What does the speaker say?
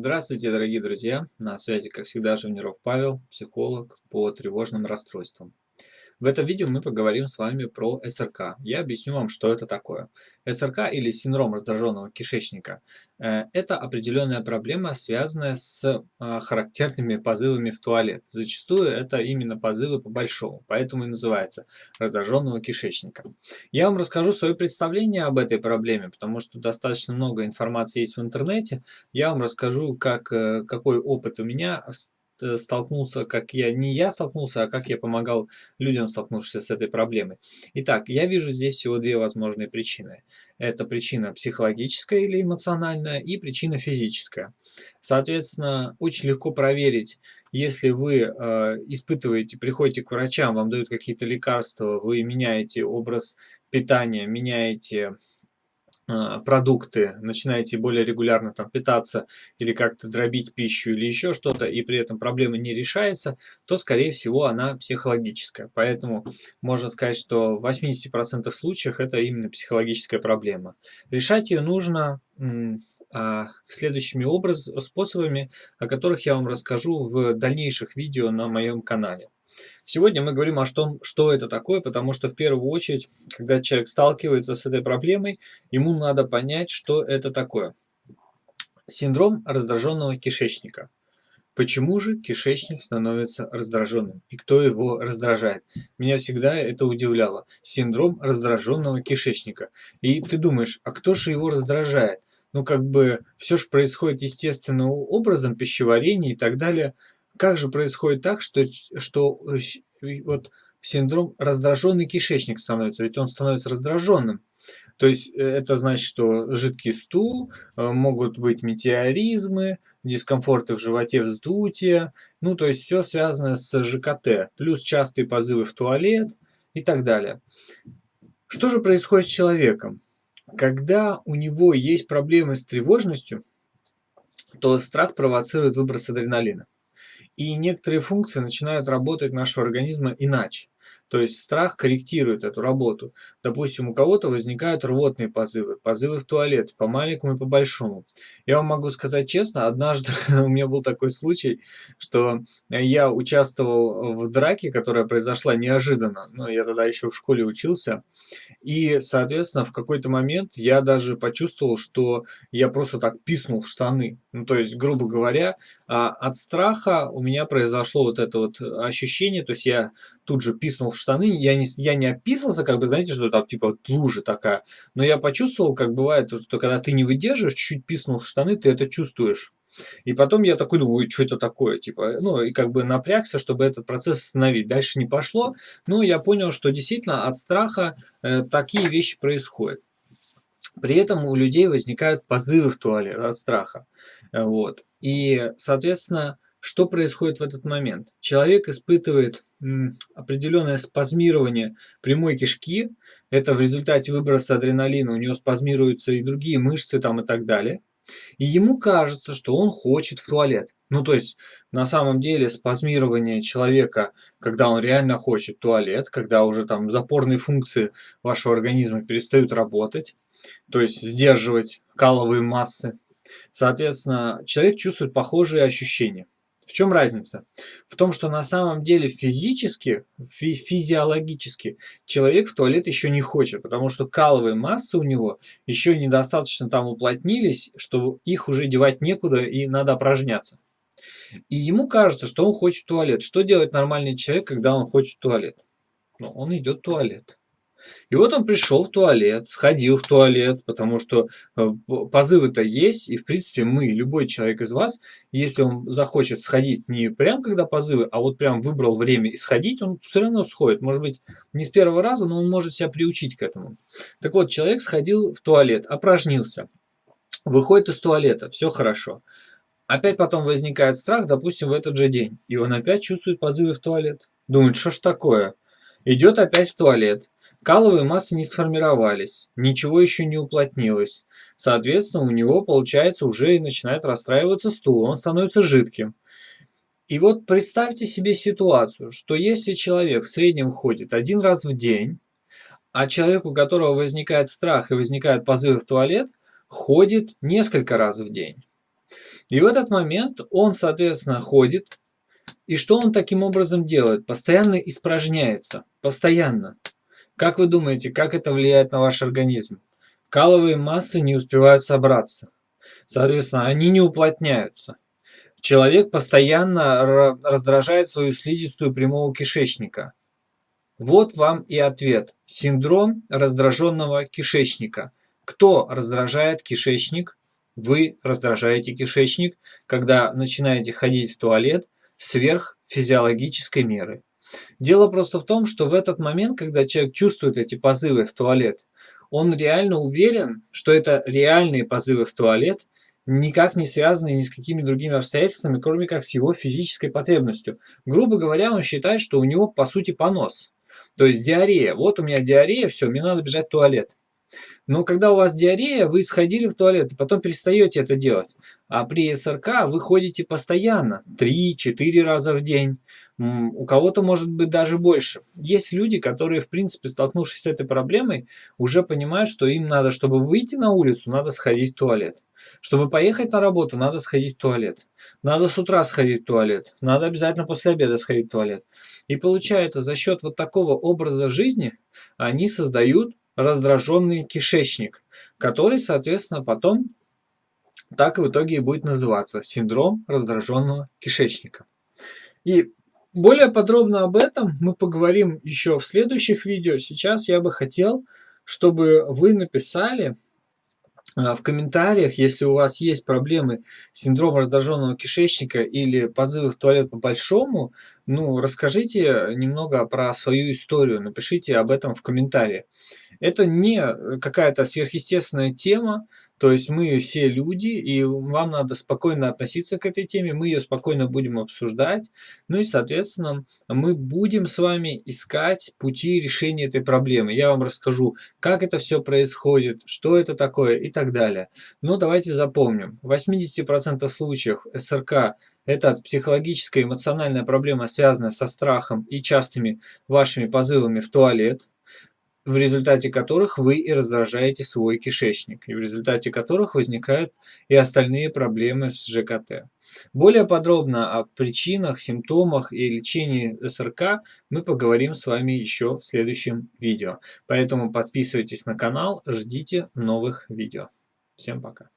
Здравствуйте, дорогие друзья! На связи, как всегда, Живниров Павел, психолог по тревожным расстройствам. В этом видео мы поговорим с вами про СРК. Я объясню вам, что это такое. СРК или синдром раздраженного кишечника э, – это определенная проблема, связанная с э, характерными позывами в туалет. Зачастую это именно позывы по большому, поэтому и называется раздраженного кишечника. Я вам расскажу свое представление об этой проблеме, потому что достаточно много информации есть в интернете. Я вам расскажу, как, э, какой опыт у меня столкнулся, как я, не я столкнулся, а как я помогал людям, столкнувшимся с этой проблемой. Итак, я вижу здесь всего две возможные причины. Это причина психологическая или эмоциональная и причина физическая. Соответственно, очень легко проверить, если вы э, испытываете, приходите к врачам, вам дают какие-то лекарства, вы меняете образ питания, меняете продукты, начинаете более регулярно там питаться или как-то дробить пищу или еще что-то, и при этом проблема не решается, то, скорее всего, она психологическая. Поэтому можно сказать, что в 80% случаев это именно психологическая проблема. Решать ее нужно а, следующими образ, способами, о которых я вам расскажу в дальнейших видео на моем канале. Сегодня мы говорим о том, что это такое, потому что в первую очередь, когда человек сталкивается с этой проблемой, ему надо понять, что это такое. Синдром раздраженного кишечника. Почему же кишечник становится раздраженным? И кто его раздражает? Меня всегда это удивляло. Синдром раздраженного кишечника. И ты думаешь, а кто же его раздражает? Ну, как бы, все же происходит естественным образом, пищеварение и так далее – как же происходит так, что, что э, вот синдром раздраженный кишечник становится, ведь он становится раздраженным. То есть э, это значит, что жидкий стул, э, могут быть метеоризмы, дискомфорты в животе, вздутие, ну то есть все связано с ЖКТ, плюс частые позывы в туалет и так далее. Что же происходит с человеком? Когда у него есть проблемы с тревожностью, то страх провоцирует выброс адреналина. И некоторые функции начинают работать нашего организма иначе. То есть страх корректирует эту работу. Допустим, у кого-то возникают рвотные позывы, позывы в туалет, по маленькому и по большому. Я вам могу сказать честно, однажды у меня был такой случай, что я участвовал в драке, которая произошла неожиданно. Ну, я тогда еще в школе учился. И, соответственно, в какой-то момент я даже почувствовал, что я просто так писнул в штаны. Ну, то есть, грубо говоря, а, от страха у меня произошло вот это вот ощущение, то есть я тут же писнул в штаны, я не, я не описался, как бы, знаете, что там типа лужа такая, но я почувствовал, как бывает, что когда ты не выдерживаешь, чуть-чуть писнул в штаны, ты это чувствуешь. И потом я такой думаю, что это такое, типа, ну, и как бы напрягся, чтобы этот процесс остановить. Дальше не пошло, но я понял, что действительно от страха э, такие вещи происходят. При этом у людей возникают позывы в туалет от страха. Э, вот. И, соответственно, что происходит в этот момент? Человек испытывает определенное спазмирование прямой кишки. Это в результате выброса адреналина. У него спазмируются и другие мышцы там и так далее. И ему кажется, что он хочет в туалет. Ну, то есть, на самом деле, спазмирование человека, когда он реально хочет туалет, когда уже там запорные функции вашего организма перестают работать, то есть сдерживать каловые массы, соответственно, человек чувствует похожие ощущения. В чем разница? В том, что на самом деле физически, фи физиологически человек в туалет еще не хочет, потому что каловые массы у него еще недостаточно там уплотнились, что их уже девать некуда и надо опражняться. И ему кажется, что он хочет туалет. Что делает нормальный человек, когда он хочет туалет? Ну, он идет в туалет. И вот он пришел в туалет, сходил в туалет, потому что э, позывы-то есть, и в принципе мы, любой человек из вас, если он захочет сходить не прям когда позывы, а вот прям выбрал время и сходить, он все равно сходит. Может быть, не с первого раза, но он может себя приучить к этому. Так вот, человек сходил в туалет, опражнился, выходит из туалета, все хорошо. Опять потом возникает страх, допустим, в этот же день, и он опять чувствует позывы в туалет. Думает, что ж такое? Идет опять в туалет. Каловые массы не сформировались, ничего еще не уплотнилось. Соответственно, у него, получается, уже и начинает расстраиваться стул, он становится жидким. И вот представьте себе ситуацию, что если человек в среднем ходит один раз в день, а человек, у которого возникает страх и возникает позывы в туалет, ходит несколько раз в день. И в этот момент он, соответственно, ходит, и что он таким образом делает? Постоянно испражняется, постоянно. Как вы думаете, как это влияет на ваш организм? Каловые массы не успевают собраться. Соответственно, они не уплотняются. Человек постоянно раздражает свою слизистую прямого кишечника. Вот вам и ответ. Синдром раздраженного кишечника. Кто раздражает кишечник? Вы раздражаете кишечник, когда начинаете ходить в туалет сверх физиологической меры. Дело просто в том, что в этот момент, когда человек чувствует эти позывы в туалет, он реально уверен, что это реальные позывы в туалет, никак не связанные ни с какими другими обстоятельствами, кроме как с его физической потребностью. Грубо говоря, он считает, что у него по сути понос. То есть диарея. Вот у меня диарея, все, мне надо бежать в туалет. Но когда у вас диарея, вы сходили в туалет и потом перестаете это делать. А при СРК вы ходите постоянно, 3-4 раза в день. У кого-то может быть даже больше. Есть люди, которые, в принципе, столкнувшись с этой проблемой, уже понимают, что им надо, чтобы выйти на улицу, надо сходить в туалет. Чтобы поехать на работу, надо сходить в туалет. Надо с утра сходить в туалет. Надо обязательно после обеда сходить в туалет. И получается, за счет вот такого образа жизни они создают раздраженный кишечник, который, соответственно, потом так в итоге и будет называться синдром раздраженного кишечника. И более подробно об этом мы поговорим еще в следующих видео. Сейчас я бы хотел, чтобы вы написали в комментариях, если у вас есть проблемы с синдромом раздраженного кишечника или позывы в туалет по-большому, ну, расскажите немного про свою историю, напишите об этом в комментариях. Это не какая-то сверхъестественная тема, то есть мы все люди, и вам надо спокойно относиться к этой теме, мы ее спокойно будем обсуждать, ну и, соответственно, мы будем с вами искать пути решения этой проблемы. Я вам расскажу, как это все происходит, что это такое и так далее. Но давайте запомним, в 80% случаев СРК это психологическая эмоциональная проблема, связанная со страхом и частыми вашими позывами в туалет в результате которых вы и раздражаете свой кишечник, и в результате которых возникают и остальные проблемы с ЖКТ. Более подробно о причинах, симптомах и лечении СРК мы поговорим с вами еще в следующем видео. Поэтому подписывайтесь на канал, ждите новых видео. Всем пока.